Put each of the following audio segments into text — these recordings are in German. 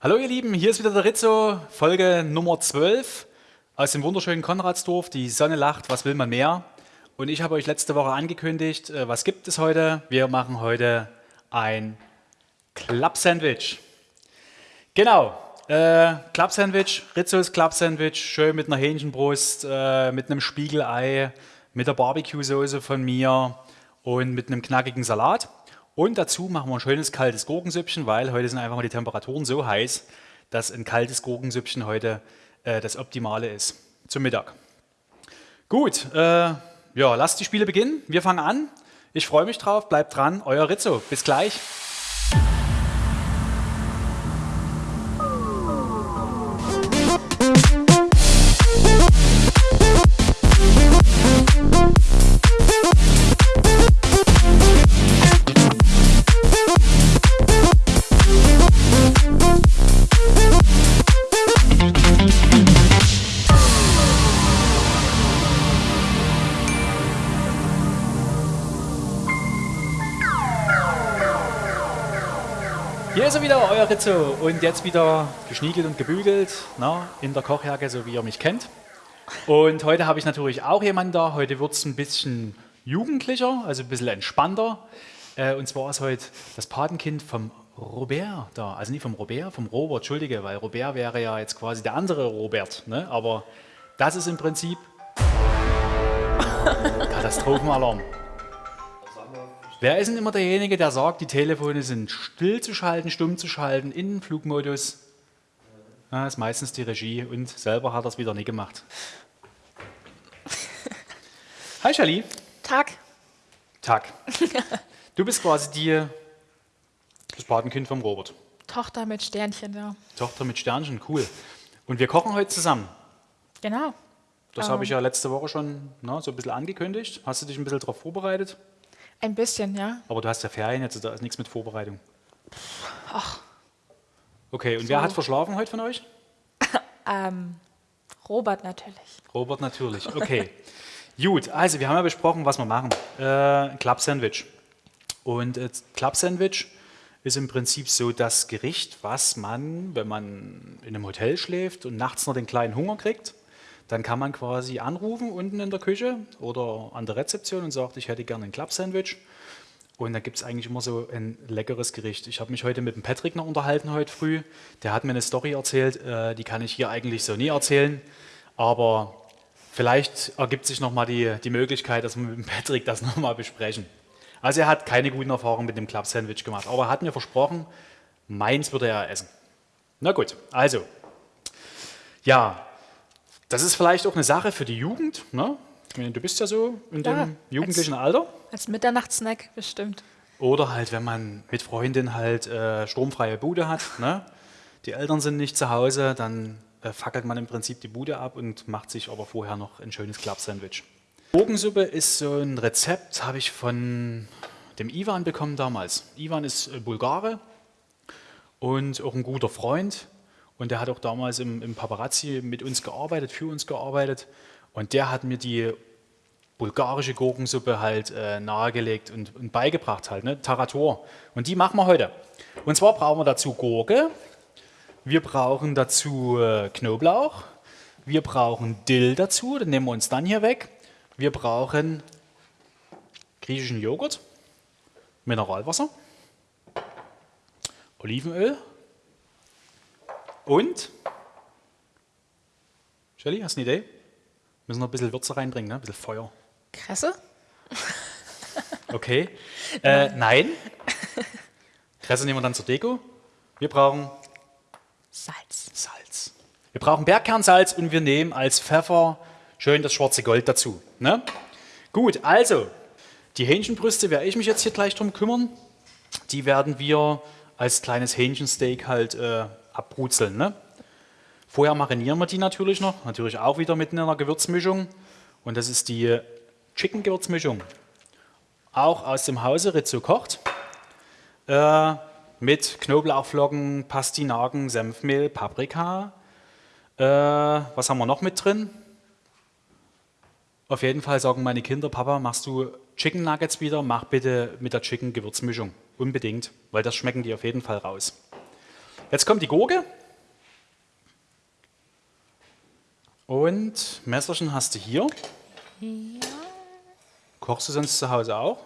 Hallo ihr Lieben, hier ist wieder der Rizzo, Folge Nummer 12 aus dem wunderschönen Konradsdorf. Die Sonne lacht, was will man mehr? Und ich habe euch letzte Woche angekündigt, äh, was gibt es heute? Wir machen heute ein Club-Sandwich. Genau, äh, Club-Sandwich, Rizzos Club-Sandwich, schön mit einer Hähnchenbrust, äh, mit einem Spiegelei, mit der Barbecue-Soße von mir und mit einem knackigen Salat. Und dazu machen wir ein schönes kaltes Gurkensüppchen, weil heute sind einfach mal die Temperaturen so heiß, dass ein kaltes Gurkensüppchen heute äh, das Optimale ist zum Mittag. Gut, äh, ja, lasst die Spiele beginnen. Wir fangen an. Ich freue mich drauf. Bleibt dran. Euer Rizzo. Bis gleich. Rizzo. Und jetzt wieder geschniegelt und gebügelt na, in der Kochjacke, so wie ihr mich kennt. Und heute habe ich natürlich auch jemanden da. Heute wird es ein bisschen jugendlicher, also ein bisschen entspannter. Äh, und zwar ist heute das Patenkind vom Robert da. Also nicht vom Robert, vom Robert, entschuldige, weil Robert wäre ja jetzt quasi der andere Robert. Ne? Aber das ist im Prinzip Katastrophenalarm. Wer ist denn immer derjenige, der sagt, die Telefone sind still zu schalten, stumm zu schalten, in Flugmodus? Ja, ist meistens die Regie und selber hat er es wieder nie gemacht. Hi Charlie. Tag. Tag. Du bist quasi die, das Patenkind vom Robert. Tochter mit Sternchen, ja. Tochter mit Sternchen, cool. Und wir kochen heute zusammen. Genau. Das Ähm. habe ich ja letzte Woche schon na, so ein bisschen angekündigt. Hast du dich ein bisschen darauf vorbereitet? Ein bisschen, ja. Aber du hast ja Ferien jetzt, da ist nichts mit Vorbereitung. Ach, Okay, und So. wer hat verschlafen heute von euch? ähm, Robert natürlich. Robert natürlich, okay. Gut, also wir haben ja besprochen, was wir machen. Äh, Club Sandwich. Und äh, Club Sandwich ist im Prinzip so das Gericht, was man, wenn man in einem Hotel schläft und nachts noch den kleinen Hunger kriegt, dann kann man quasi anrufen unten in der Küche oder an der Rezeption und sagt, ich hätte gerne ein Club Sandwich. Und da gibt es eigentlich immer so ein leckeres Gericht. Ich habe mich heute mit dem Patrick noch unterhalten, heute früh. Der hat mir eine Story erzählt, äh, die kann ich hier eigentlich so nie erzählen. Aber vielleicht ergibt sich nochmal die, die Möglichkeit, dass wir mit dem Patrick das nochmal besprechen. Also er hat keine guten Erfahrungen mit dem Club Sandwich gemacht. Aber er hat mir versprochen, meins würde er essen. Na gut, also. Ja, das ist vielleicht auch eine Sache für die Jugend. Ne? Ich meine, du bist ja so in Ja, dem jugendlichen Alter. Als Mitternachtssnack bestimmt. Oder halt, wenn man mit Freundin halt äh, sturmfreie Bude hat, ne? die Eltern sind nicht zu Hause, dann äh, fackelt man im Prinzip die Bude ab und macht sich aber vorher noch ein schönes Club-Sandwich. Gurkensuppe ist so ein Rezept, habe ich von dem Ivan bekommen damals. Ivan ist äh, Bulgare und auch ein guter Freund. Und der hat auch damals im, im Paparazzi mit uns gearbeitet, für uns gearbeitet. Und der hat mir die bulgarische Gurkensuppe halt äh, nahegelegt und, und beigebracht halt, ne? Tarator. Und die machen wir heute. Und zwar brauchen wir dazu Gurke, wir brauchen dazu äh, Knoblauch, wir brauchen Dill dazu, den nehmen wir uns dann hier weg. Wir brauchen griechischen Joghurt, Mineralwasser, Olivenöl und Shelly, hast du eine Idee? Müssen noch ein bisschen Würze reinbringen, ne? ein bisschen Feuer. Kresse? Okay. Äh, nein. Kresse nehmen wir dann zur Deko. Wir brauchen Salz. Salz. Wir brauchen Bergkernsalz und wir nehmen als Pfeffer schön das schwarze Gold dazu. Ne? Gut, also die Hähnchenbrüste werde ich mich jetzt hier gleich drum kümmern. Die werden wir als kleines Hähnchensteak halt äh, abbrutzeln. Ne? Vorher marinieren wir die natürlich noch, natürlich auch wieder mit einer Gewürzmischung. Und das ist die Chicken-Gewürzmischung. Auch aus dem Hause Rizzo kocht. Äh, mit Knoblauchflocken, Pastinaken, Senfmehl, Paprika. Äh, was haben wir noch mit drin? Auf jeden Fall sagen meine Kinder, Papa, machst du Chicken Nuggets wieder? Mach bitte mit der Chicken Gewürzmischung. Unbedingt, weil das schmecken die auf jeden Fall raus. Jetzt kommt die Gurke. Und Messerchen hast du hier. Ja. Kochst du sonst zu Hause auch?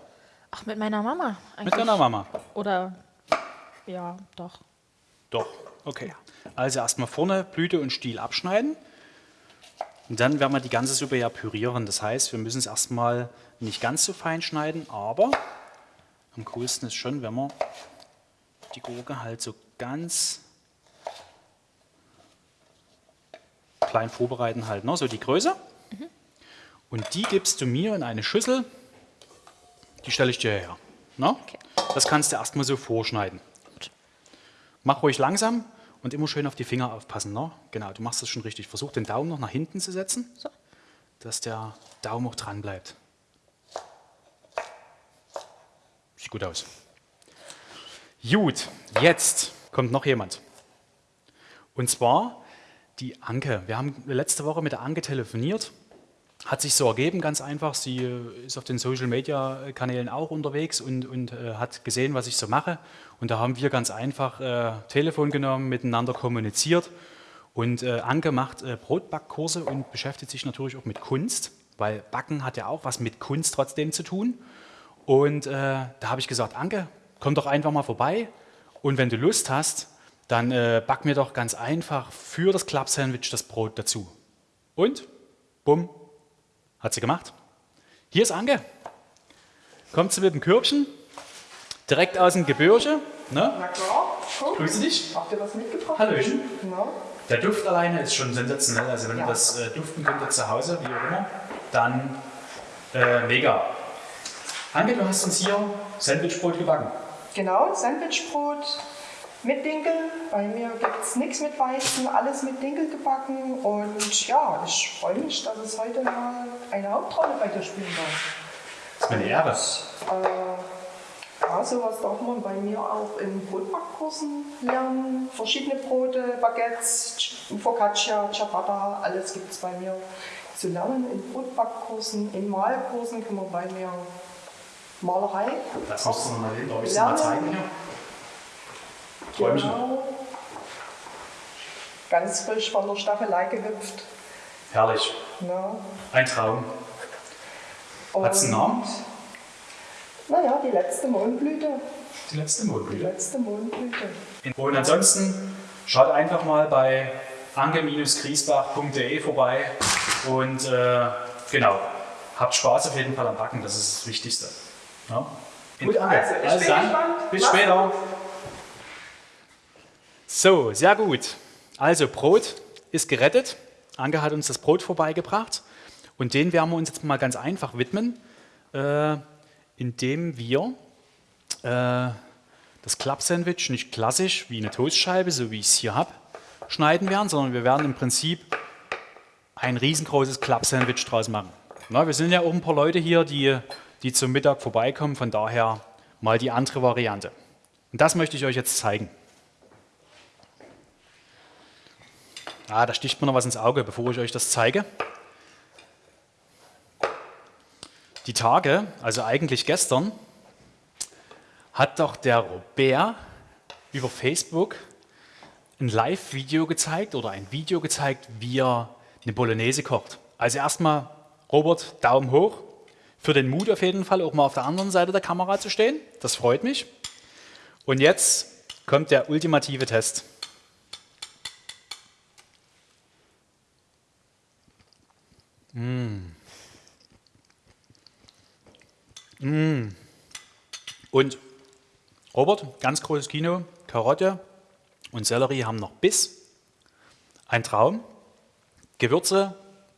Ach, mit meiner Mama eigentlich. Mit deiner Mama? Oder, ja, doch. Doch, okay. Also erstmal vorne Blüte und Stiel abschneiden. Und dann werden wir die ganze Suppe ja pürieren. Das heißt, wir müssen es erstmal nicht ganz so fein schneiden, aber am coolsten ist schon, wenn wir die Gurke halt so ganz klein vorbereiten halt, ne? so die Größe. Und die gibst du mir in eine Schüssel, die stelle ich dir her. Ne? Okay. Das kannst du erstmal so vorschneiden. Mach ruhig langsam und immer schön auf die Finger aufpassen. Ne? Genau, du machst das schon richtig. Versuch den Daumen noch nach hinten zu setzen, So. dass der Daumen auch dran bleibt. Sieht gut aus. Gut, jetzt kommt noch jemand. Und zwar die Anke. Wir haben letzte Woche mit der Anke telefoniert. Hat sich so ergeben, ganz einfach. Sie äh, ist auf den Social Media Kanälen auch unterwegs und, und äh, hat gesehen, was ich so mache. Und da haben wir ganz einfach äh, Telefon genommen, miteinander kommuniziert. Und äh, Anke macht äh, Brotbackkurse und beschäftigt sich natürlich auch mit Kunst, weil Backen hat ja auch was mit Kunst trotzdem zu tun. Und äh, da habe ich gesagt, Anke, komm doch einfach mal vorbei. Und wenn du Lust hast, dann äh, back mir doch ganz einfach für das Club Sandwich das Brot dazu. Und, bumm, hat sie gemacht. Hier ist Anke. Kommt sie mit dem Körbchen, direkt aus dem Gebirge. Ne? Na klar, guck. Grüße dich. Habt ihr was mitgebracht? Hallöchen. Na, Der Duft alleine ist schon sensationell. Also wenn Ja. ihr das äh, duften könntet zu Hause, wie auch immer, dann äh, mega. Anke, du hast uns hier Sandwichbrot gebacken. Genau, Sandwichbrot mit Dinkel. Bei mir gibt es nichts mit Weizen, alles mit Dinkel gebacken. Und ja, ich freue mich, dass es heute mal eine Hauptrolle bei dir spielen darf. Das ist mir eine Ehre. Äh, ja, sowas darf man bei mir auch in Brotbackkursen lernen. Verschiedene Brote, Baguettes, Focaccia, Ciabatta, alles gibt es bei mir zu lernen in Brotbackkursen. In Malkursen kann man bei mir Malerei Das musst du noch mal darf ich es mal zeigen hier? Träumchen. Genau. Ganz frisch von der Staffelei gehüpft. Herrlich. Ne? Ein Traum. Hat's einen Und, Namen? Naja, die letzte Mondblüte. Die letzte Die Mondblüte. letzte Mondblüte. Und ansonsten schaut einfach mal bei ange-griesbach.de vorbei und äh, genau, habt Spaß auf jeden Fall am Backen, das ist das Wichtigste. Ja? Gut, also, ich bin dann, gespannt. bis Mach's später. gut. So, sehr gut. Also Brot ist gerettet. Anke hat uns das Brot vorbeigebracht und den werden wir uns jetzt mal ganz einfach widmen, äh, indem wir äh, das Club-Sandwich nicht klassisch wie eine Toastscheibe, so wie ich es hier habe, schneiden werden, sondern wir werden im Prinzip ein riesengroßes Club-Sandwich draus machen. Na, wir sind ja auch ein paar Leute hier, die, die zum Mittag vorbeikommen, von daher mal die andere Variante. Und das möchte ich euch jetzt zeigen. Ah, da sticht mir noch was ins Auge, bevor ich euch das zeige. Die Tage, also eigentlich gestern, hat doch der Robert über Facebook ein Live-Video gezeigt oder ein Video gezeigt, wie er eine Bolognese kocht. Also erstmal, Robert, Daumen hoch. Für den Mut auf jeden Fall, auch mal auf der anderen Seite der Kamera zu stehen. Das freut mich. Und jetzt kommt der ultimative Test. Und Robert, ganz großes Kino, Karotte und Sellerie haben noch Biss. Ein Traum. Gewürze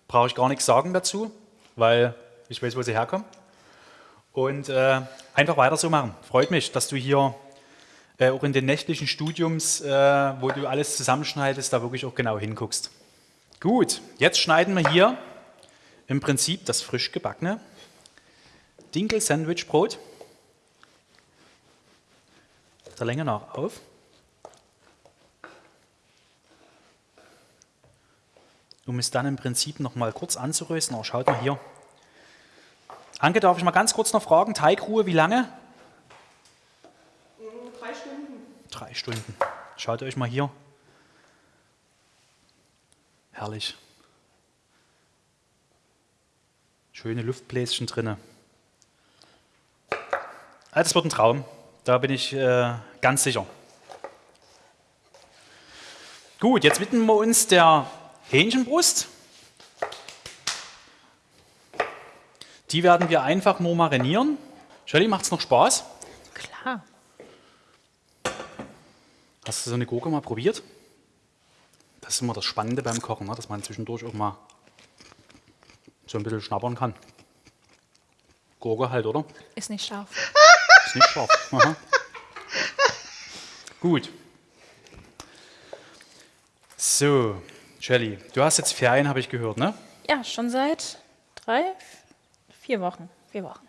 brauche ich gar nichts sagen dazu, weil ich weiß, wo sie herkommen. Und äh, einfach weiter so machen. Freut mich, dass du hier äh, auch in den nächtlichen Studiums, äh, wo du alles zusammenschneidest, da wirklich auch genau hinguckst. Gut, jetzt schneiden wir hier im Prinzip das frisch gebackene Dinkel-Sandwich-Brot der Länge nach auf. Um es dann im Prinzip noch mal kurz anzurösten. Schaut mal hier. Anke, darf ich mal ganz kurz noch fragen, Teigruhe, wie lange? Drei Stunden. Drei Stunden. Schaut euch mal hier. Herrlich. Schöne Luftbläschen drinne. Ah, Das wird ein Traum. Da bin ich äh, ganz sicher. Gut, jetzt widmen wir uns der Hähnchenbrust. Die werden wir einfach nur marinieren. Shirley, macht es noch Spaß? Klar. Hast du so eine Gurke mal probiert? Das ist immer das Spannende beim Kochen, ne? dass man zwischendurch auch mal so ein bisschen schnappern kann. Gurke halt, oder? Ist nicht scharf. Ist nicht scharf. Aha. Gut. So, Shelley, du hast jetzt Ferien, habe ich gehört, ne? Ja, schon seit drei, vier Wochen. Vier Wochen.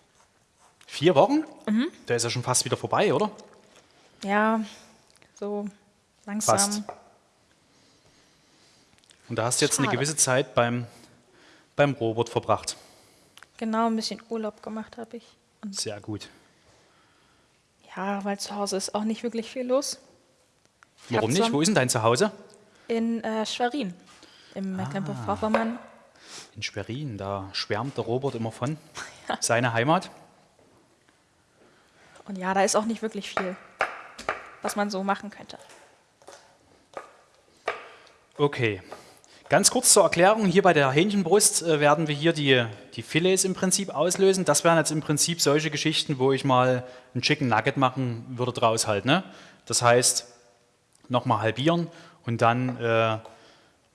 Vier Wochen? Der ist ja schon fast wieder vorbei, oder? Ja, so langsam. Fast. Und da hast du jetzt eine Schade. gewisse Zeit beim, beim Robot verbracht. Genau, ein bisschen Urlaub gemacht habe ich. Und Sehr gut. ja, weil zu Hause ist auch nicht wirklich viel los. Ich Warum nicht? Wo ist denn dein Zuhause? In äh, Schwerin, im Ah. Mecklenburg-Vorpommern. In Schwerin, da schwärmt der Robert immer von. Seine Heimat. Und ja, da ist auch nicht wirklich viel, was man so machen könnte. Okay. Ganz kurz zur Erklärung, hier bei der Hähnchenbrust äh, werden wir hier die, die Filets im Prinzip auslösen. Das wären jetzt im Prinzip solche Geschichten, wo ich mal ein Chicken Nugget machen würde draus halt. Ne? Das heißt, nochmal halbieren und dann äh,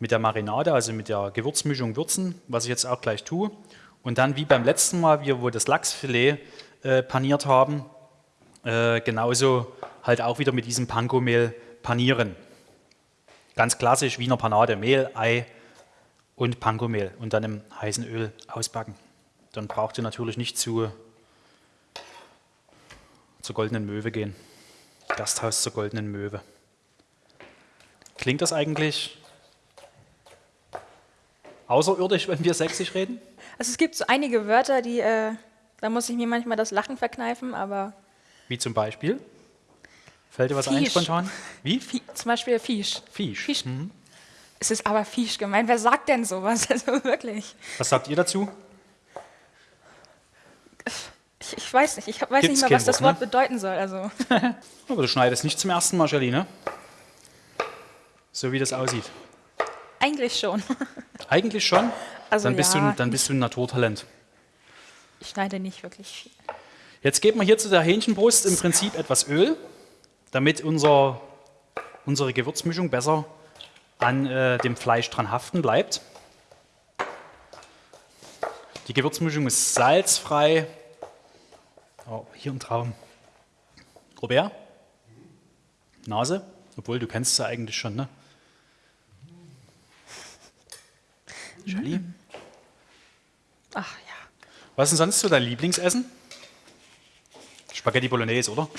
mit der Marinade, also mit der Gewürzmischung würzen, was ich jetzt auch gleich tue. Und dann wie beim letzten Mal, wir, das Lachsfilet äh, paniert haben, äh, genauso halt auch wieder mit diesem Panko-Mehl panieren. Ganz klassisch Wiener Panade, Mehl, Ei und Panko-Mehl und dann im heißen Öl ausbacken. Dann braucht ihr natürlich nicht zu, zur Goldenen Möwe gehen. Gasthaus zur Goldenen Möwe. Klingt das eigentlich außerirdisch, wenn wir sächsisch reden? Also es gibt so einige Wörter, die, äh, da muss ich mir manchmal das Lachen verkneifen, aber Wie zum Beispiel? Fällt dir was ein Fisch. spontan? Wie? Fi zum Beispiel Fisch. Fisch. Fisch. Es ist aber Fisch gemeint. Wer sagt denn sowas? Also wirklich. Was sagt ihr dazu? Ich, ich weiß nicht. Ich weiß Gibt's nicht mal, was das Wort, Wort bedeuten soll. Also Aber du schneidest nicht zum ersten Mal, Shirley, ne? So wie das aussieht. Eigentlich schon. Eigentlich schon. Also dann, bist ja, du, dann bist du ein Naturtalent. Ich schneide nicht wirklich viel. Jetzt geben wir hier zu der Hähnchenbrust im Prinzip etwas Öl, damit unser, unsere Gewürzmischung besser an äh, dem Fleisch dran haften bleibt. Die Gewürzmischung ist salzfrei. Oh, hier ein Traum. Robert? Nase? Obwohl, du kennst ja eigentlich schon, ne? Charlie? Ach ja. Was ist denn sonst so dein Lieblingsessen? Spaghetti Bolognese, oder?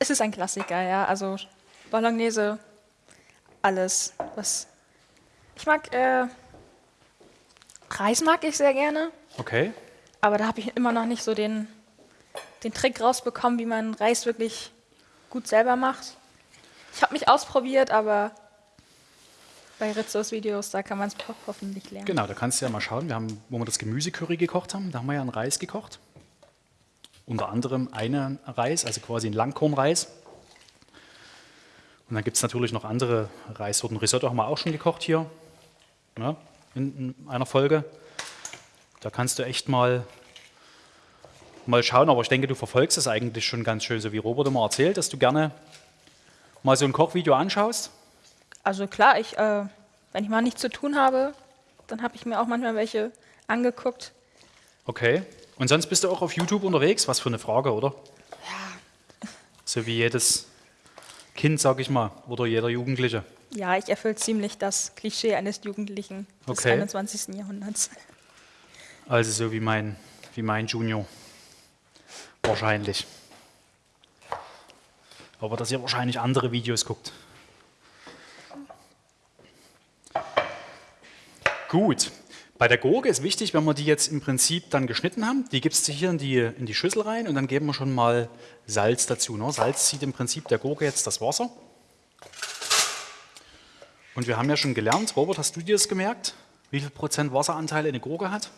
Es ist ein Klassiker, ja. Also Bolognese, alles. Was ich mag, äh, Reis mag ich sehr gerne, Okay. aber da habe ich immer noch nicht so den, den Trick rausbekommen, wie man Reis wirklich gut selber macht. Ich habe mich ausprobiert, aber bei Rizzos Videos, da kann man es hoffentlich lernen. Genau, da kannst du ja mal schauen. Wir haben, wo wir das Gemüsecurry gekocht haben, da haben wir ja einen Reis gekocht. Unter anderem einen Reis, also quasi einen Langkornreis. Und dann gibt es natürlich noch andere Reissorten. Risotto haben wir auch schon gekocht hier ja, in, in einer Folge. Da kannst du echt mal, mal schauen. Aber ich denke, du verfolgst es eigentlich schon ganz schön, so wie Robert immer erzählt, dass du gerne mal so ein Kochvideo anschaust. Also klar, ich, äh, wenn ich mal nichts zu tun habe, dann habe ich mir auch manchmal welche angeguckt. Okay. Und sonst bist du auch auf YouTube unterwegs? Was für eine Frage, oder? Ja, So wie jedes Kind, sag ich mal, oder jeder Jugendliche. Ja, ich erfülle ziemlich das Klischee eines Jugendlichen des Okay. 21. Jahrhunderts. Also so wie mein, wie mein Junior. Wahrscheinlich. Aber dass ihr wahrscheinlich andere Videos guckt. Gut. Bei der Gurke ist wichtig, wenn wir die jetzt im Prinzip dann geschnitten haben, die gibst du hier in die, in die Schüssel rein und dann geben wir schon mal Salz dazu. Ne? Salz zieht im Prinzip der Gurke jetzt das Wasser. Und wir haben ja schon gelernt, Robert, hast du dir das gemerkt? Wie viel Prozent Wasseranteil eine Gurke hat?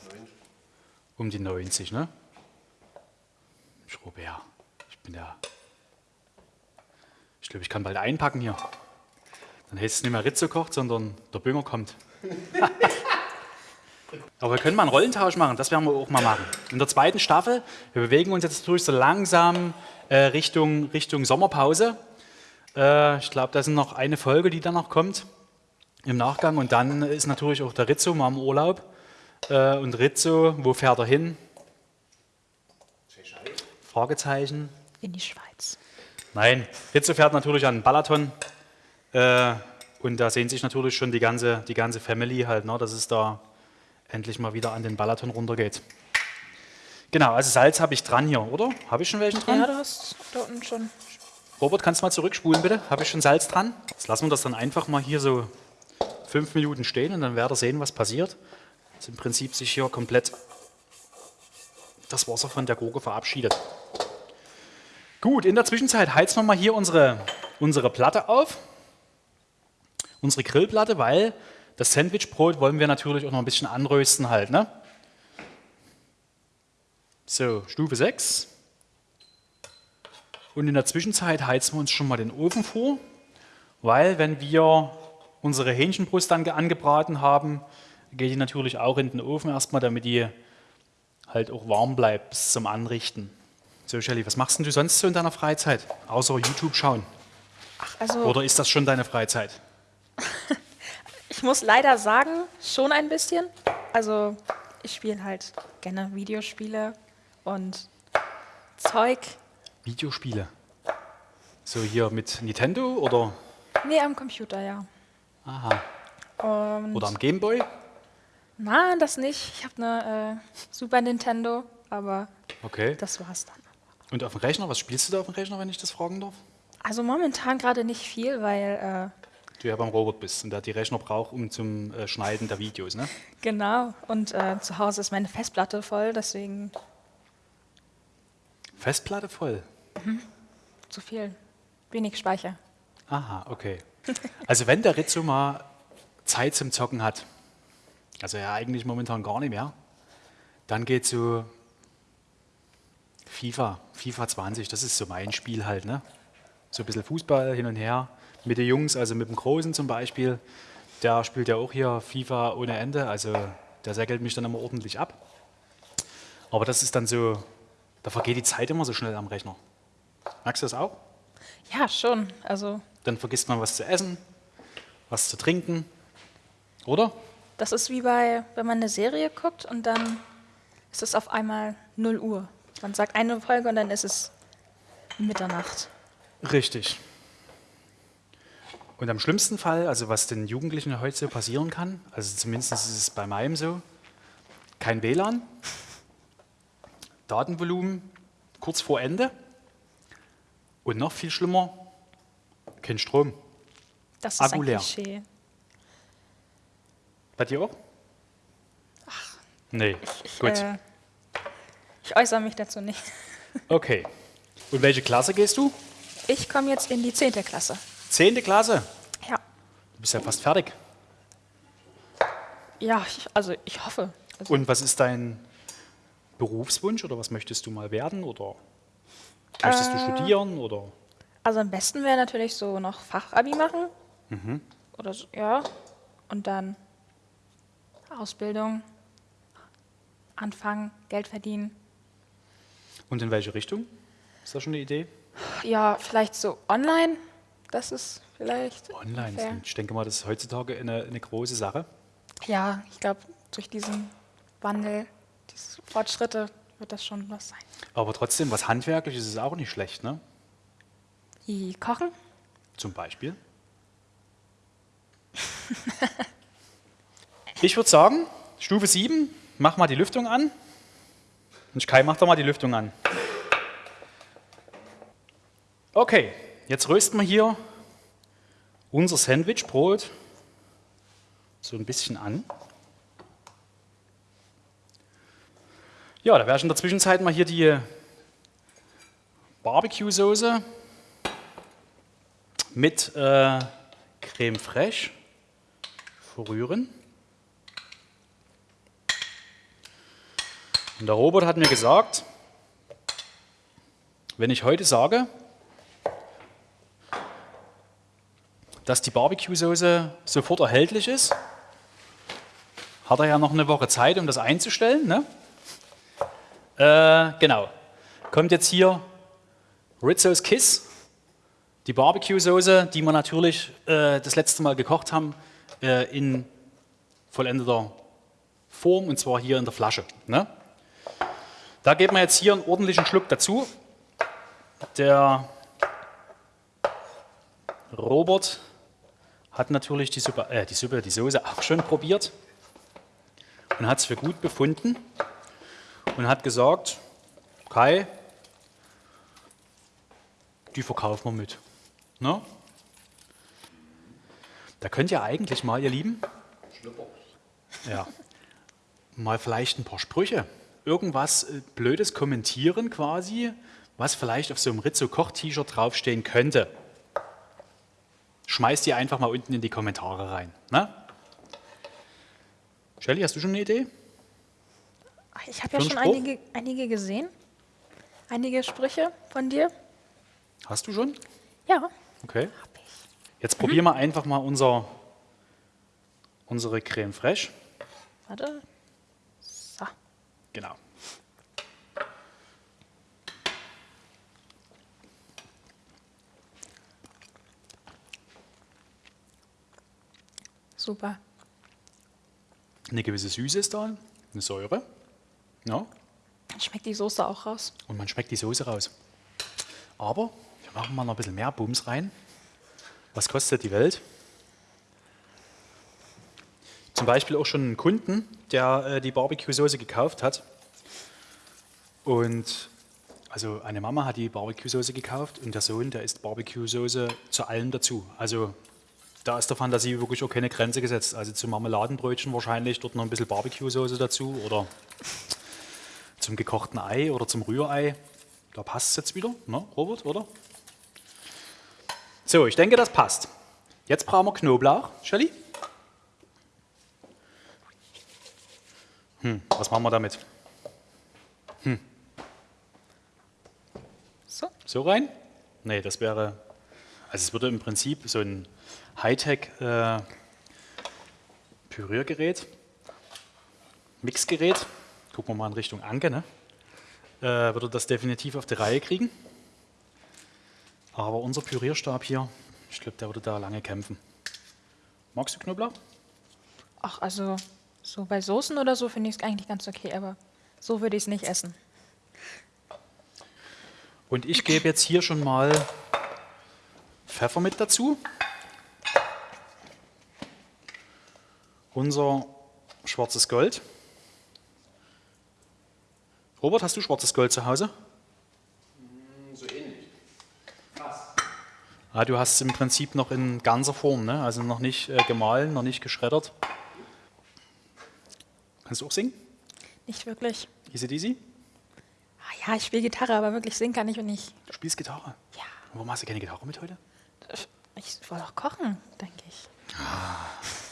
Um die 90, ne? Ich Robert, ich bin der. Ich glaube, ich kann bald einpacken hier. Dann heißt es nicht mehr Ritze kocht, sondern der Bünger kommt. Aber wir können mal einen Rollentausch machen, das werden wir auch mal machen. In der zweiten Staffel, wir bewegen uns jetzt durch so langsam äh, Richtung, Richtung Sommerpause. Äh, ich glaube, da ist noch eine Folge, die dann noch kommt im Nachgang. Und dann ist natürlich auch der Rizzo mal im Urlaub. Äh, und Rizzo, wo fährt er hin? Fragezeichen. In die Schweiz. Nein, Rizzo fährt natürlich an den Balaton. Und da sehen sich natürlich schon die ganze, die ganze Family halt, ne, dass es da endlich mal wieder an den Balaton runtergeht. Genau, also Salz habe ich dran hier, oder? Habe ich schon welchen dran? Ja, du hast da unten schon. Robert, kannst du mal zurückspulen, bitte? Habe ich schon Salz dran? Jetzt lassen wir das dann einfach mal hier so fünf Minuten stehen und dann werdet ihr sehen, was passiert. Dass im Prinzip sich hier komplett das Wasser von der Gurke verabschiedet. Gut, in der Zwischenzeit heizen wir mal hier unsere, unsere Platte auf. Unsere Grillplatte, weil das Sandwichbrot wollen wir natürlich auch noch ein bisschen anrösten halt. Ne? So, Stufe 6. Und in der Zwischenzeit heizen wir uns schon mal den Ofen vor, weil wenn wir unsere Hähnchenbrust dann angebraten haben, geht die natürlich auch in den Ofen erstmal, damit die halt auch warm bleibt bis zum Anrichten. So, Shelly, was machst denn du sonst so in deiner Freizeit? Außer YouTube schauen. Ach, also Oder ist das schon deine Freizeit? ich muss leider sagen, schon ein bisschen. Also ich spiele halt gerne Videospiele und Zeug. Videospiele. So hier mit Nintendo oder, Nee, am Computer, ja. aha, Und oder am Gameboy? Nein, das nicht. Ich habe eine äh, Super Nintendo, aber Okay. das war's dann. Und auf dem Rechner, was spielst du da auf dem Rechner, wenn ich das fragen darf? Also momentan gerade nicht viel, weil äh, Du ja beim Robert bist und der die Rechner braucht, um zum äh, Schneiden der Videos, ne? genau und äh, zu Hause ist meine Festplatte voll, deswegen Festplatte voll. zu viel, wenig Speicher. Aha, okay. Also wenn der Rizzo mal Zeit zum Zocken hat, also ja eigentlich momentan gar nicht mehr, dann geht so FIFA, FIFA 20, das ist so mein Spiel halt, ne? So ein bisschen Fußball hin und her mit den Jungs, also mit dem Großen zum Beispiel, der spielt ja auch hier FIFA ohne Ende, also der säckelt mich dann immer ordentlich ab. Aber das ist dann so, da vergeht die Zeit immer so schnell am Rechner. Merkst du das auch? Ja, schon. Also Dann vergisst man was zu essen, was zu trinken, oder? das ist wie bei, wenn man eine Serie guckt und dann ist es auf einmal 0 Uhr. Man sagt eine Folge und dann ist es Mitternacht. Richtig. Und am schlimmsten Fall, also was den Jugendlichen heute so passieren kann, also zumindest ist es bei meinem so, kein WLAN, Datenvolumen kurz vor Ende und noch viel schlimmer, kein Strom. Das ist Akku ein leer. Klischee. Bei dir auch? Nee, Ich, gut. äh, ich äußere mich dazu nicht. Okay. Und welche Klasse gehst du? Ich komme jetzt in die 10. Klasse. Zehnte Klasse. Ja, Du bist ja fast fertig. ja ich, also ich hoffe. Also, Und was ist dein Berufswunsch oder was möchtest du mal werden? Oder möchtest du Äh, studieren? Oder? also am besten wäre natürlich so noch Fachabi machen. Mhm. Oder so, ja. Und dann Ausbildung, anfangen, Geld verdienen. Und in welche Richtung? Ist das schon eine Idee? Ja, vielleicht so online. Das ist vielleicht. Online. fair. Ich denke mal, das ist heutzutage eine, eine große Sache. Ja, ich glaube, durch diesen Wandel, diese Fortschritte wird das schon was sein. Aber trotzdem, was handwerklich ist, ist auch nicht schlecht, ne? Wie kochen? Zum Beispiel. ich würde sagen, Stufe 7, mach mal die Lüftung an. Und Kai, mach doch mal die Lüftung an. Okay, jetzt rösten wir hier unser Sandwichbrot so ein bisschen an. Ja, da ich in der Zwischenzeit mal hier die Barbecue-Soße mit äh, Creme fraiche verrühren. Und der Robert hat mir gesagt, wenn ich heute sage, dass die Barbecue-Soße sofort erhältlich ist, hat er ja noch eine Woche Zeit, um das einzustellen. Ne? Äh, genau. Kommt jetzt hier Rizzo's Kiss, die Barbecue-Soße, die wir natürlich äh, das letzte Mal gekocht haben, äh, in vollendeter Form und zwar hier in der Flasche. Ne? Da geben wir jetzt hier einen ordentlichen Schluck dazu. Der Robert hat natürlich die Suppe, äh, die Suppe, die Soße auch schon probiert und hat es für gut befunden und hat gesagt, Kai, die verkaufen wir mit. Ne? Da könnt ihr eigentlich mal, ihr Lieben, ja, mal vielleicht ein paar Sprüche, irgendwas äh, Blödes kommentieren quasi, was vielleicht auf so einem Rizzo-Koch-T-Shirt draufstehen könnte. Schmeißt die einfach mal unten in die Kommentare rein. Ne? Shelly, hast du schon eine Idee? Ich habe ja schon einige, einige gesehen. Einige Sprüche von dir. Hast du schon? Ja, Okay. Jetzt probieren wir einfach mal unser, unsere Creme Fraiche. Warte. So. Genau. Super. Eine gewisse Süße ist da, eine Säure. Ja. Dann schmeckt die Soße auch raus. Und man schmeckt die Soße raus. Aber wir machen mal noch ein bisschen mehr Bums rein. Was kostet die Welt? Zum Beispiel auch schon einen Kunden, der äh, die Barbecue-Soße gekauft hat. Und also eine Mama hat die Barbecue-Soße gekauft und der Sohn, der isst Barbecue-Soße zu allem dazu. Also da ist der Fantasie wirklich auch keine Grenze gesetzt. Also zu Marmeladenbrötchen wahrscheinlich dort noch ein bisschen Barbecue-Soße dazu oder zum gekochten Ei oder zum Rührei. Da passt es jetzt wieder, ne, Robert, oder? So, ich denke, das passt. Jetzt brauchen wir Knoblauch. Shelly? Hm, was machen wir damit? So. So rein? Nee, das wäre. Also, es würde im Prinzip so ein Hightech-Püriergerät, Mixgerät, gucken wir mal in Richtung Anke, ne? äh, würde das definitiv auf die Reihe kriegen. Aber unser Pürierstab hier, ich glaube, der würde da lange kämpfen. Magst du Knoblauch? Ach, also so bei Soßen oder so finde ich es eigentlich ganz okay, aber so würde ich es nicht essen. Und ich gebe jetzt hier schon mal Pfeffer mit dazu. Unser schwarzes Gold. Robert, hast du schwarzes Gold zu Hause? So ähnlich. Ah, du hast es im Prinzip noch in ganzer Form, ne? also noch nicht äh, gemahlen, noch nicht geschreddert. Kannst du auch singen? Nicht wirklich. Easy Deasy? Ah, ja, ich spiele Gitarre, aber wirklich singen kann ich und nicht. Du spielst Gitarre. Ja, Warum hast du keine Gitarre mit heute? ich wollte auch kochen, denke ich. Schade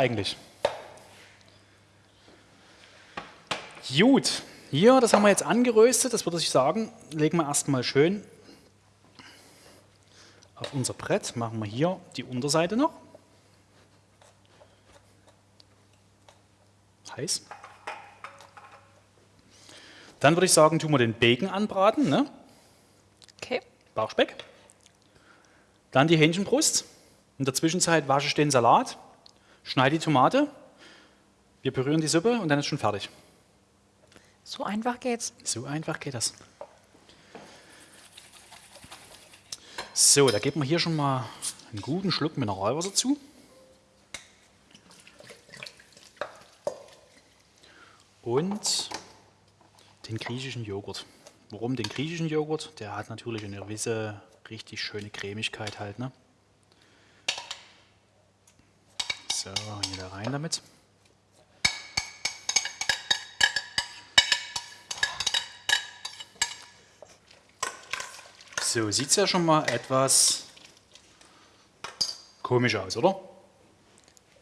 eigentlich. Gut, hier, das haben wir jetzt angeröstet, das würde ich sagen, legen wir erstmal schön auf unser Brett, machen wir hier die Unterseite noch. Heiß. Dann würde ich sagen, tun wir den Bacon anbraten, ne? Okay. Bauchspeck. Dann die Hähnchenbrust. In der Zwischenzeit wasche ich den Salat, schneide die Tomate, wir pürieren die Suppe und dann ist schon fertig. So einfach geht's. So einfach geht das. So, da geben wir hier schon mal einen guten Schluck Mineralwasser zu. Und den griechischen Joghurt. Warum den griechischen Joghurt? Der hat natürlich eine gewisse richtig schöne Cremigkeit halt. Ne? So, hier da rein damit. So, sieht es ja schon mal etwas komisch aus, oder?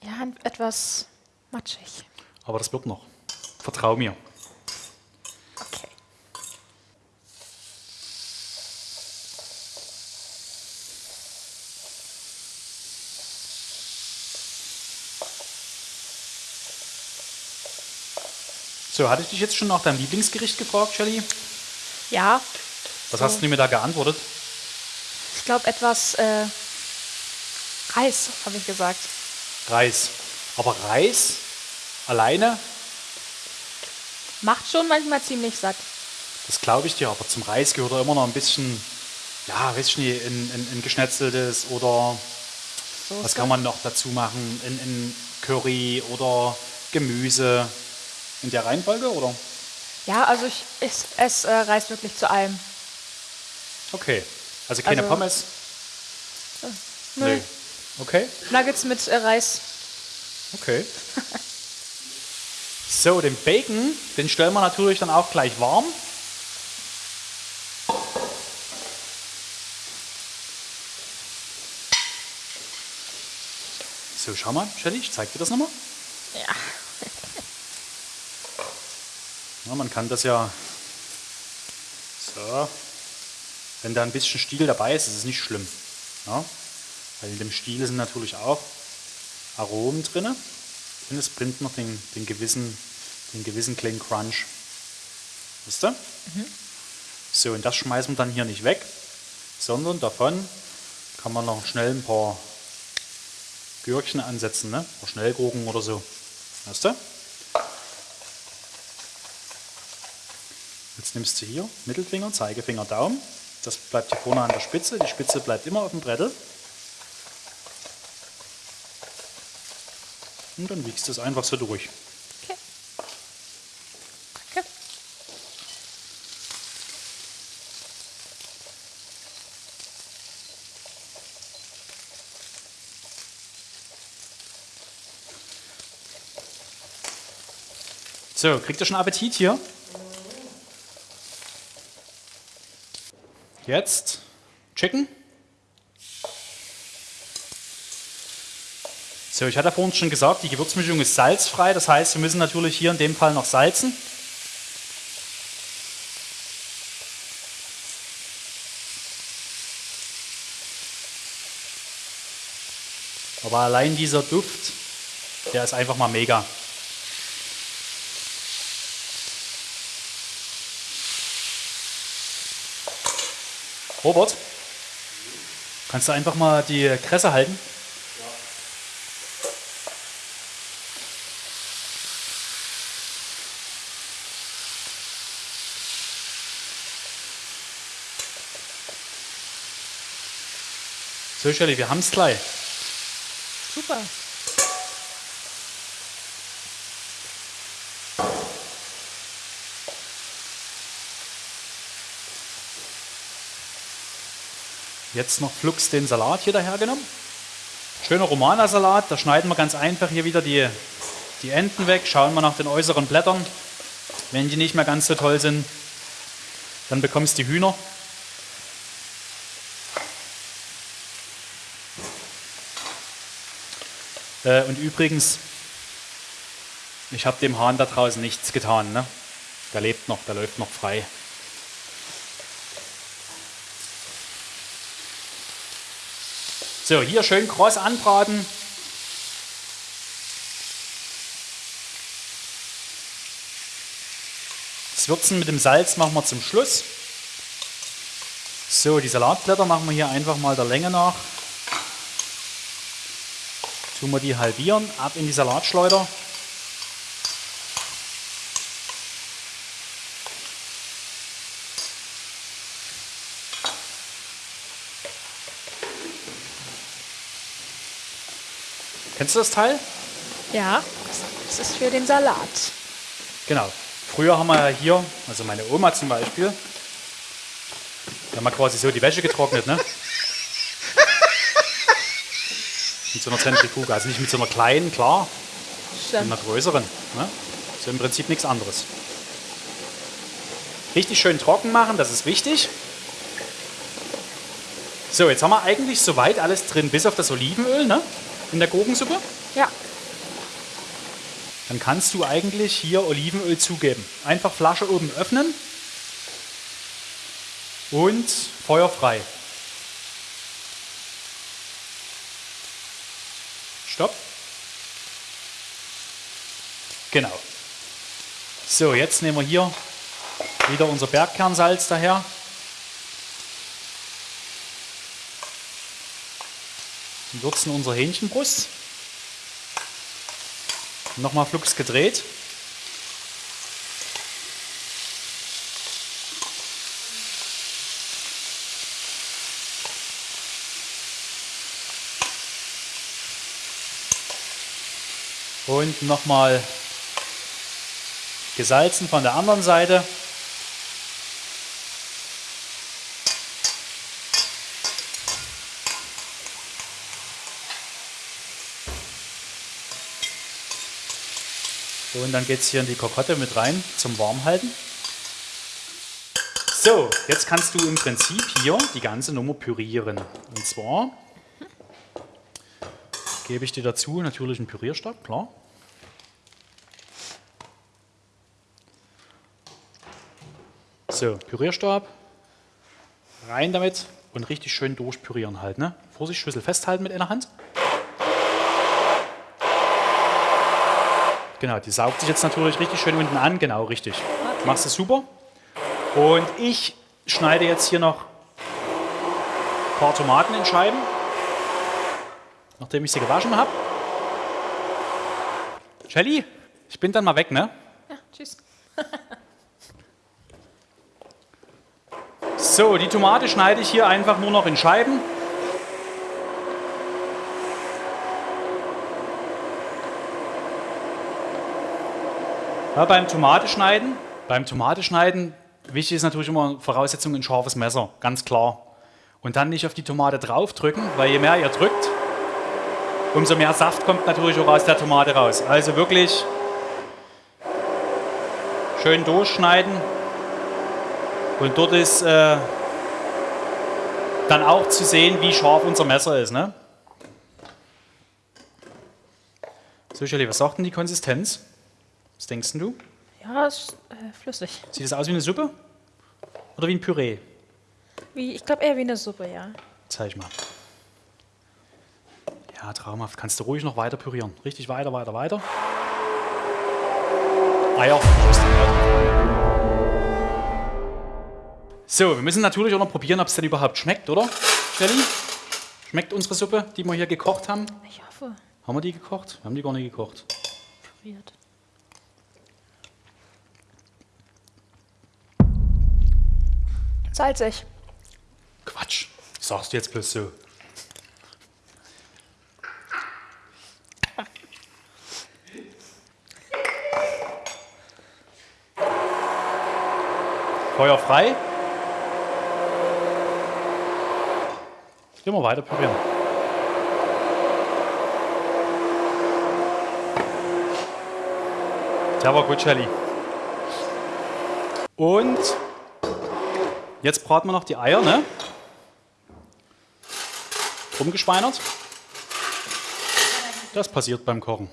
Ja, etwas matschig. Aber das wird noch. Vertrau mir. So, hatte ich dich jetzt schon nach deinem Lieblingsgericht gefragt, Shelly? Ja, Was So. hast du mir da geantwortet? ich glaube etwas äh, Reis, habe ich gesagt. Reis. Aber Reis alleine, Macht schon manchmal ziemlich satt. das glaube ich dir, aber zum Reis gehört da immer noch ein bisschen, ja, weiß ich nicht, ein, ein, ein geschnetzeltes oder Soße. was kann man noch dazu machen? Ein, ein Curry oder Gemüse. In der Reihenfolge, oder? Ja, also ich esse ess, äh, Reis wirklich zu allem. Okay. Also keine Also- Pommes? Nö. Okay. Nuggets mit äh, Reis. Okay. So, den Bacon, den stellen wir natürlich dann auch gleich warm. So, schau mal, Shelly, ich zeig dir das nochmal. Ja. Ja, man kann das ja so. Wenn da ein bisschen Stiel dabei ist, ist es nicht schlimm. Ja? Weil in dem Stiel sind natürlich auch Aromen drin. Und es bringt noch den, den, gewissen, den gewissen kleinen Crunch. Wisst ihr? So, und das schmeißen wir dann hier nicht weg, sondern davon kann man noch schnell ein paar Gürkchen ansetzen, ne? Oder Schnellgurken oder so. Weißt du? Jetzt nimmst du hier Mittelfinger, Zeigefinger, Daumen. Das bleibt hier vorne an der Spitze. Die Spitze bleibt immer auf dem Brettel. Und dann wiegst du es einfach so durch. Okay. Danke. So, kriegt ihr schon Appetit hier? Jetzt Chicken. So, ich hatte vorhin schon gesagt, die Gewürzmischung ist salzfrei. Das heißt, wir müssen natürlich hier in dem Fall noch salzen. Aber allein dieser Duft, der ist einfach mal mega. Robert, kannst du einfach mal die Kresse halten? So, Shelly, wir haben es gleich. Super. Jetzt noch flugs den Salat hier dahergenommen. Schöner Romana-Salat, da schneiden wir ganz einfach hier wieder die, die Enden weg, schauen wir nach den äußeren Blättern. Wenn die nicht mehr ganz so toll sind, dann bekommst du die Hühner. Äh, und übrigens, ich habe dem Hahn da draußen nichts getan. Ne? Der lebt noch, der läuft noch frei. So, hier schön kross anbraten. Das Würzen mit dem Salz machen wir zum Schluss. So, die Salatblätter machen wir hier einfach mal der Länge nach. Tun wir die halbieren, ab in die Salatschleuder. Kennst du das Teil? Ja, das ist für den Salat. Genau. Früher haben wir ja hier, also meine Oma zum Beispiel, da haben wir quasi so die Wäsche getrocknet, ne? mit so einer Zentrifuge. Also nicht mit so einer kleinen, klar, mit Stimmt. einer größeren. Ne? So im Prinzip nichts anderes. Richtig schön trocken machen, das ist wichtig. So, jetzt haben wir eigentlich soweit alles drin, bis auf das Olivenöl ne? In der Gurkensuppe. Ja, Dann kannst du eigentlich hier Olivenöl zugeben. Einfach Flasche oben öffnen und Feuer frei. Stopp. Genau. So, jetzt nehmen wir hier wieder unser Bergkernsalz daher. Würzen unsere Hähnchenbrust. Nochmal flugs gedreht. Und nochmal gesalzen von der anderen Seite. Und dann geht es hier in die Kokotte mit rein zum Warmhalten. So, jetzt kannst du im Prinzip hier die ganze Nummer pürieren. Und zwar gebe ich dir dazu natürlich einen Pürierstab, klar. So, Pürierstab, rein damit und richtig schön durchpürieren halt. Ne? Vorsicht, Schüssel festhalten mit einer Hand. Genau, die saugt sich jetzt natürlich richtig schön unten an. Genau, richtig. Machst du super. Und ich schneide jetzt hier noch ein paar Tomaten in Scheiben, nachdem ich sie gewaschen habe. Shelly, ich bin dann mal weg, ne? ja, tschüss. So, die Tomate schneide ich hier einfach nur noch in Scheiben. Ja, beim Tomateschneiden, beim Tomateschneiden, wichtig ist natürlich immer Voraussetzung ein scharfes Messer, ganz klar. Und dann nicht auf die Tomate draufdrücken, weil je mehr ihr drückt, umso mehr Saft kommt natürlich auch aus der Tomate raus. Also wirklich schön durchschneiden. Und dort ist äh, dann auch zu sehen, wie scharf unser Messer ist. Ne? So, Shirley, was sagt denn die Konsistenz? Was denkst du? Ja, ist äh, flüssig. Sieht das aus wie eine Suppe? Oder wie ein Püree? Wie, ich glaube eher wie eine Suppe, ja. Zeig mal. Ja, traumhaft. Kannst du ruhig noch weiter pürieren. Richtig weiter, weiter, weiter. Eier. So, wir müssen natürlich auch noch probieren, ob es denn überhaupt schmeckt, oder? Shelly? Schmeckt unsere Suppe, die wir hier gekocht haben? Ich hoffe, Haben wir die gekocht? Wir haben die gar nicht gekocht. püriert. Salzig. Quatsch. Sagst du jetzt bloß so. Feuer frei. Immer weiter pürieren. Der war gut, Shelly. Und Jetzt braten wir noch die Eier, ne? Rumgeschweinert. Das passiert beim Kochen.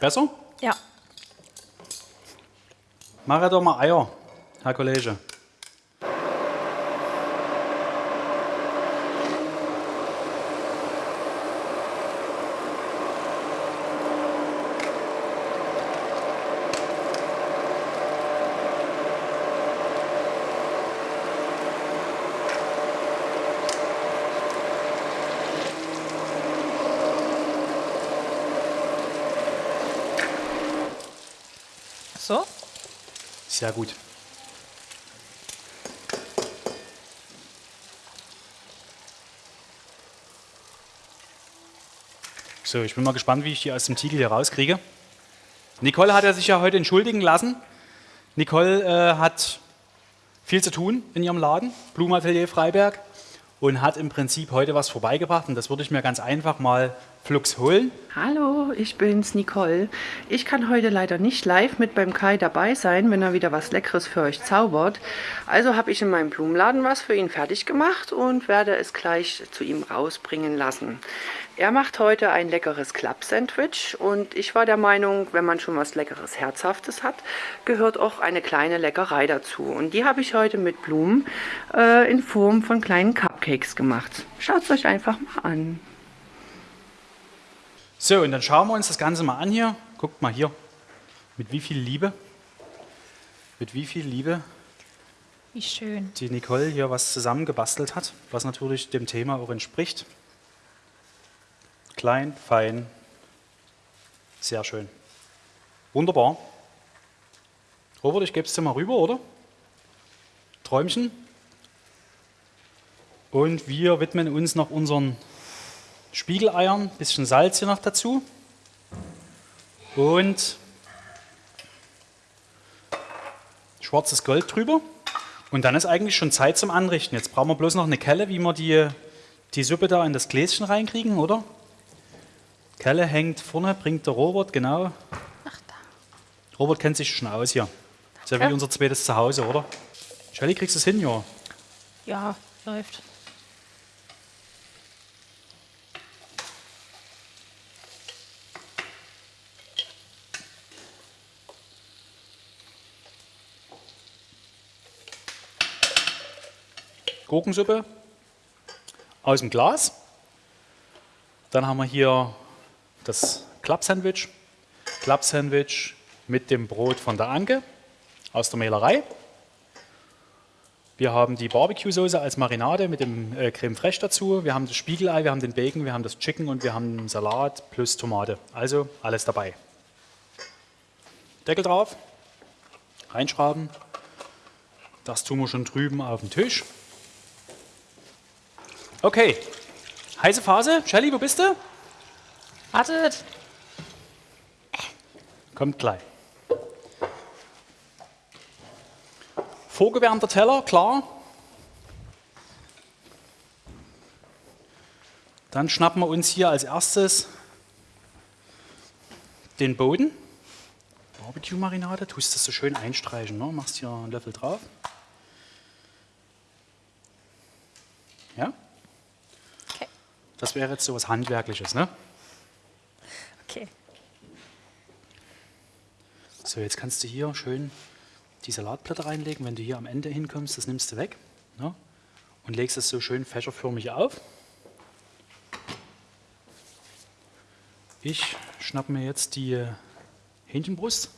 Besser? Ja. Mach doch mal Eier, Herr Kollege. ja gut. So, ich bin mal gespannt, wie ich die aus dem Titel hier rauskriege. Nicole hat er sich ja heute entschuldigen lassen. Nicole äh, hat viel zu tun in ihrem Laden, Blumenatelier Freiberg und hat im Prinzip heute was vorbeigebracht. Und das würde ich mir ganz einfach mal flugs holen. Hallo, ich bin's, Nicole. Ich kann heute leider nicht live mit beim Kai dabei sein, wenn er wieder was Leckeres für euch zaubert. Also habe ich in meinem Blumenladen was für ihn fertig gemacht und werde es gleich zu ihm rausbringen lassen. Er macht heute ein leckeres Club-Sandwich und ich war der Meinung, wenn man schon was leckeres, herzhaftes hat, gehört auch eine kleine Leckerei dazu. Und die habe ich heute mit Blumen äh, in Form von kleinen Cupcakes gemacht. Schaut es euch einfach mal an. So, und dann schauen wir uns das Ganze mal an hier. Guckt mal hier, mit wie viel Liebe, mit wie viel Liebe Wie schön. die Nicole hier was zusammengebastelt hat, was natürlich dem Thema auch entspricht. Klein, fein, sehr schön. Wunderbar. Robert, ich gebe es dir mal rüber, oder? Träumchen. Und wir widmen uns noch unseren Spiegeleiern, bisschen Salz hier noch dazu. Und schwarzes Gold drüber. Und dann ist eigentlich schon Zeit zum Anrichten. Jetzt brauchen wir bloß noch eine Kelle, wie wir die, die Suppe da in das Gläschen reinkriegen, oder? Kelle hängt vorne, bringt der Robert, genau. Ach da. Robert kennt sich schon aus hier. Ist ja wie unser zweites Zuhause, oder? Shelly, kriegst du es hin, ja? Ja, läuft. Gurkensuppe aus dem Glas. Dann haben wir hier das Club-Sandwich. Club-Sandwich mit dem Brot von der Anke aus der Mehlerei. Wir haben die Barbecue-Soße als Marinade mit dem äh, Creme Fraiche dazu. Wir haben das Spiegelei, wir haben den Bacon, wir haben das Chicken und wir haben Salat plus Tomate. Also alles dabei. Deckel drauf, reinschrauben. Das tun wir schon drüben auf dem Tisch. Okay, heiße Phase. Shelly, wo bist du? Wartet. Kommt gleich. Vorgewärmter Teller, klar. Dann schnappen wir uns hier als erstes den Boden. Barbecue-Marinade, tust das so schön einstreichen. Ne? Machst hier einen Löffel drauf. Ja? Das wäre jetzt so was Handwerkliches, ne? Okay. So, jetzt kannst du hier schön die Salatblätter reinlegen. Wenn du hier am Ende hinkommst, das nimmst du weg ne? und legst es so schön fächerförmig auf. Ich schnapp mir jetzt die äh, Hähnchenbrust.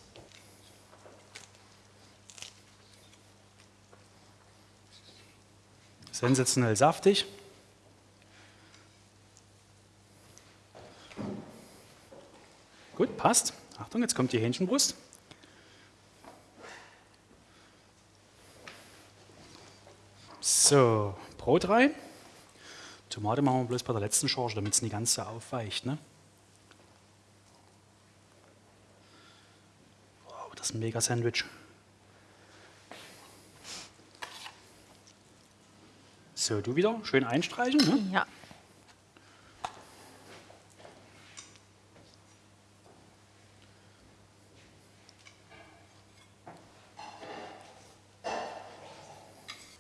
Sensationell saftig. Gut, passt. Achtung, jetzt kommt die Hähnchenbrust. So, Brot rein. Tomate machen wir bloß bei der letzten Charge, damit es nicht ganz so aufweicht. Ne? Wow, das ist ein mega Sandwich. So, du wieder schön einstreichen. Ne? Ja.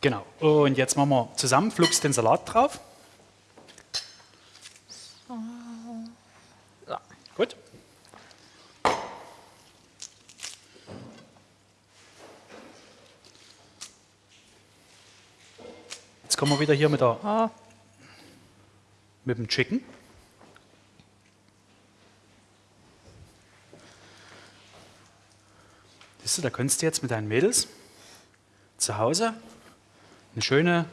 Genau. Und jetzt machen wir zusammen flugs den Salat drauf. So. Gut. Jetzt kommen wir wieder hier mit, der, Oh, mit dem Chicken. Siehst du, da könntest du jetzt mit deinen Mädels zu Hause eine schöne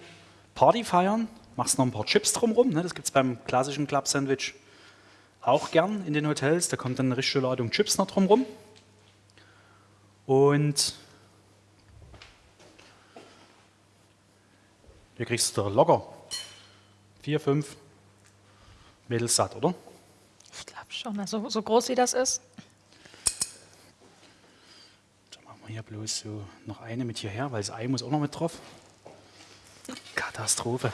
Party feiern, machst noch ein paar Chips drumherum. Ne? Das gibt es beim klassischen Club Sandwich auch gern in den Hotels. Da kommt dann eine richtige Ladung Chips noch drumherum. Und hier kriegst du locker vier, fünf Mädels satt, oder? ich glaube. Schau mal, so, so groß wie das ist. Dann machen wir hier bloß so noch eine mit hierher, weil das Ei muss auch noch mit drauf. Katastrophe.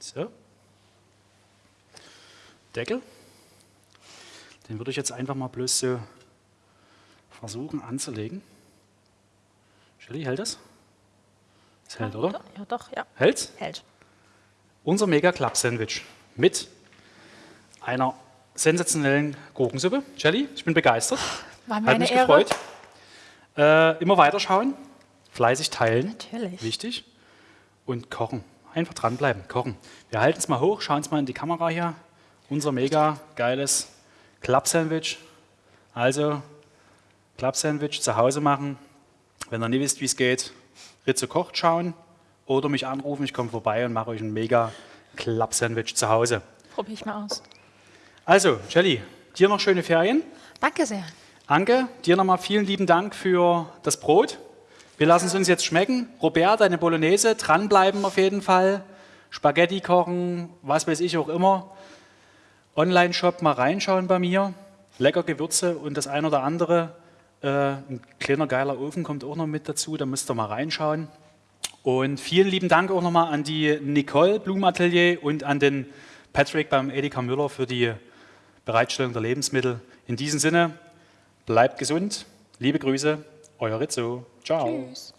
So. Deckel. Den würde ich jetzt einfach mal bloß so versuchen anzulegen. Shelly, hält das? Das hält, oder? Ja, doch, ja. Hält's? Hält. Unser Mega Club Sandwich mit einer sensationellen Gurkensuppe. Jelly, ich bin begeistert. War mir Hat mich Ehre. gefreut. Äh, immer weiterschauen, fleißig teilen. Natürlich. Wichtig. Und kochen. Einfach dranbleiben, kochen. Wir halten es mal hoch, schauen es mal in die Kamera hier. Unser mega geiles Club Sandwich. Also, Club Sandwich zu Hause machen. Wenn ihr nicht wisst, wie es geht, Ritze kocht schauen oder mich anrufen. Ich komme vorbei und mache euch ein mega Club Sandwich zu Hause. Probiere ich mal aus. Also, Jelly, dir noch schöne Ferien. Danke sehr. Anke, dir nochmal vielen lieben Dank für das Brot. Wir lassen es uns jetzt schmecken. Robert, deine Bolognese, dranbleiben auf jeden Fall. Spaghetti kochen, was weiß ich auch immer. Online-Shop mal reinschauen bei mir. Lecker Gewürze und das ein oder andere. Äh, ein kleiner geiler Ofen kommt auch noch mit dazu, da müsst ihr mal reinschauen. Und vielen lieben Dank auch nochmal an die Nicole Blumenatelier und an den Patrick beim Edeka Müller für die Bereitstellung der Lebensmittel. In diesem Sinne, bleibt gesund, liebe Grüße, euer Rizzo. Ciao. Tschüss.